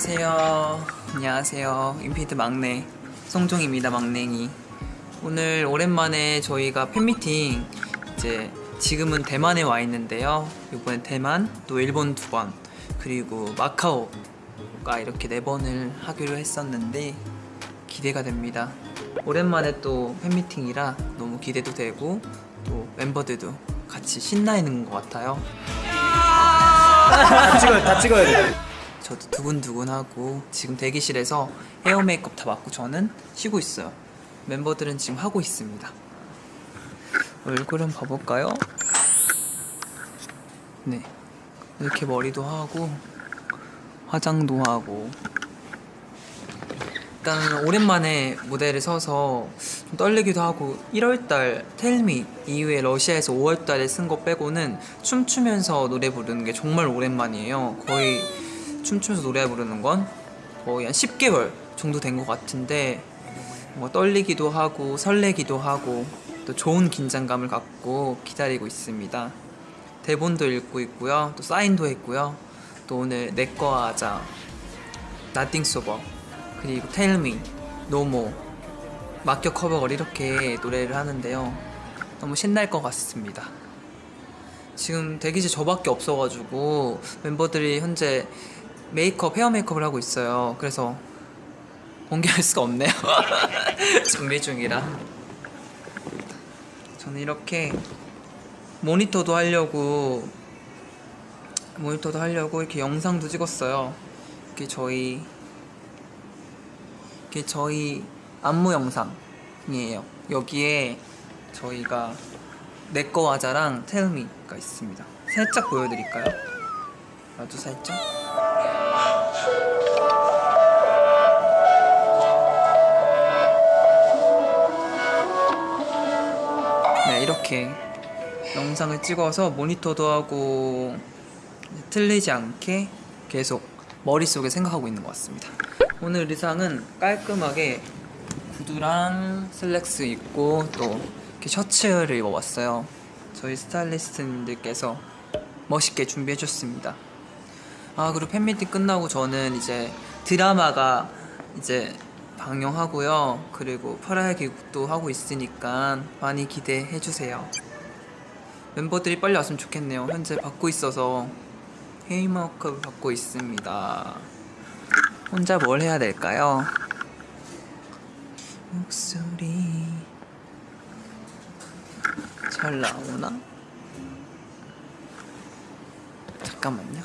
안녕하세요. 안녕하세요. 인피니트 막내 송종입니다. 막냉이. 오늘 오랜만에 저희가 팬미팅 이제 지금은 대만에 와 있는데요. 이번엔 대만 또 일본 두 번 그리고 마카오가 이렇게 네 번을 하기로 했었는데 기대가 됩니다. 오랜만에 또 팬미팅이라 너무 기대도 되고 또 멤버들도 같이 신나 있는 것 같아요. 다 찍어야 다 찍어야 돼. 저도 두근두근하고 지금 대기실에서 헤어 메이크업 다 맡고 저는 쉬고 있어요. 멤버들은 지금 하고 있습니다. 얼굴 은 봐볼까요? 네. 이렇게 머리도 하고 화장도 하고 일단 오랜만에 무대를 서서 좀 떨리기도 하고 1월달 텔미 이후에 러시아에서 5월달에 쓴 거 빼고는 춤추면서 노래 부르는 게 정말 오랜만이에요. 거의 춤추면서 노래 부르는 건 거의 한 10개월 정도 된 것 같은데 뭔가 떨리기도 하고 설레기도 하고 또 좋은 긴장감을 갖고 기다리고 있습니다. 대본도 읽고 있고요. 또 사인도 했고요. 또 오늘 내꺼 하자, Nothing Sober, 그리고 Tell Me, 노모, 막격 커버걸 이렇게 노래를 하는데요. 너무 신날 것 같습니다. 지금 대기실 저밖에 없어가지고 멤버들이 현재 메이크업, 헤어 메이크업을 하고 있어요. 그래서 공개할 수가 없네요. 준비 중이라. 저는 이렇게 모니터도 하려고 모니터도 하려고 이렇게 영상도 찍었어요. 이게 저희 이게 저희 안무 영상이에요. 여기에 저희가 내꺼 하자랑 텔미가 있습니다. 살짝 보여드릴까요? 아주 살짝. 네, 이렇게 영상을 찍어서 모니터도 하고 틀리지 않게 계속 머릿속에 생각하고 있는 것 같습니다. 오늘 의상은 깔끔하게 구두랑 슬랙스 입고 또 이렇게 셔츠를 입어봤어요. 저희 스타일리스트님들께서 멋있게 준비해 줬습니다. 아 그리고 팬미팅 끝나고 저는 이제 드라마가 이제 방영하고요. 그리고 퍼라의 기국도 하고 있으니까 많이 기대해 주세요. 멤버들이 빨리 왔으면 좋겠네요. 현재 받고 있어서 헤이머크를 받고 있습니다. 혼자 뭘 해야 될까요? 목소리 잘 나오나? 잠깐만요.